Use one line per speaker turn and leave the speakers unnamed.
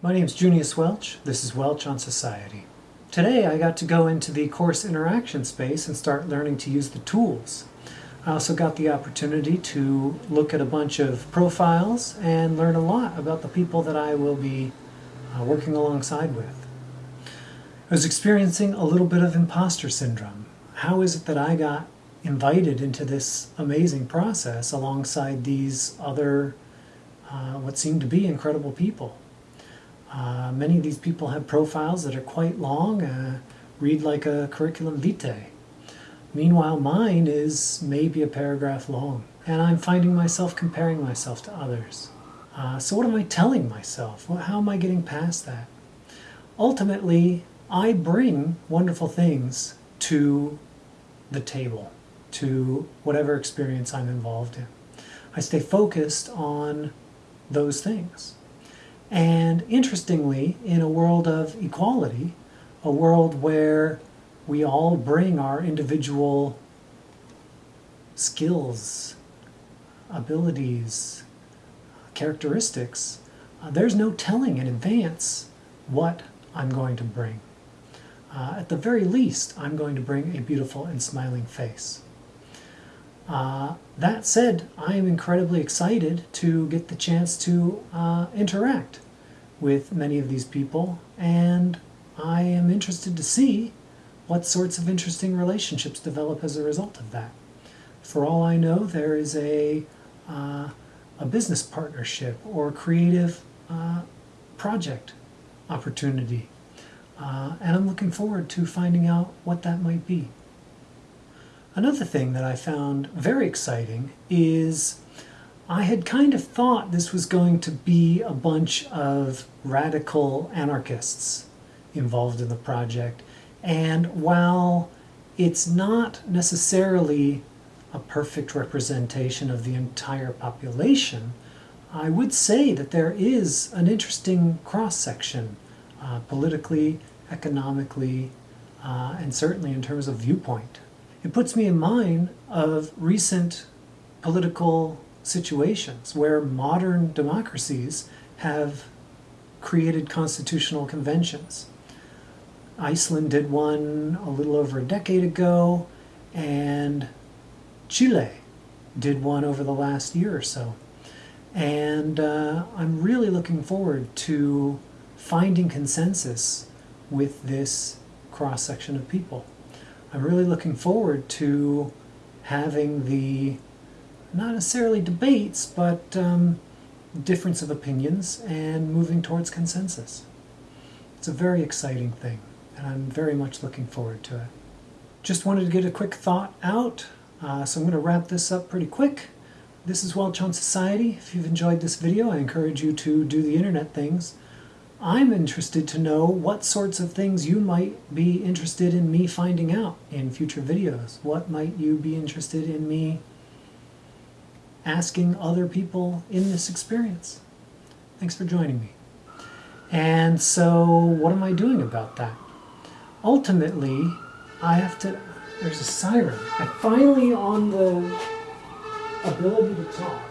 My name is Junius Welch. This is Welch on Society. Today I got to go into the course interaction space and start learning to use the tools. I also got the opportunity to look at a bunch of profiles and learn a lot about the people that I will be uh, working alongside with. I was experiencing a little bit of imposter syndrome. How is it that I got invited into this amazing process alongside these other, uh, what seemed to be incredible people? Uh, many of these people have profiles that are quite long, uh, read like a curriculum vitae. Meanwhile, mine is maybe a paragraph long, and I'm finding myself comparing myself to others. Uh, so what am I telling myself? How am I getting past that? Ultimately, I bring wonderful things to the table, to whatever experience I'm involved in. I stay focused on those things. And interestingly, in a world of equality, a world where we all bring our individual skills, abilities, characteristics, uh, there's no telling in advance what I'm going to bring. Uh, at the very least, I'm going to bring a beautiful and smiling face. Uh, that said, I am incredibly excited to get the chance to uh, interact with many of these people, and I am interested to see what sorts of interesting relationships develop as a result of that. For all I know, there is a, uh, a business partnership or creative uh, project opportunity, uh, and I'm looking forward to finding out what that might be. Another thing that I found very exciting is I had kind of thought this was going to be a bunch of radical anarchists involved in the project. And while it's not necessarily a perfect representation of the entire population, I would say that there is an interesting cross-section uh, politically, economically, uh, and certainly in terms of viewpoint. It puts me in mind of recent political situations where modern democracies have created constitutional conventions. Iceland did one a little over a decade ago, and Chile did one over the last year or so. And uh, I'm really looking forward to finding consensus with this cross section of people. I'm really looking forward to having the, not necessarily debates, but um, difference of opinions and moving towards consensus. It's a very exciting thing, and I'm very much looking forward to it. Just wanted to get a quick thought out, uh, so I'm going to wrap this up pretty quick. This is Welch on Society. If you've enjoyed this video, I encourage you to do the internet things. I'm interested to know what sorts of things you might be interested in me finding out in future videos. What might you be interested in me asking other people in this experience? Thanks for joining me. And so what am I doing about that? Ultimately, I have to, there's a siren. I finally on the ability to talk.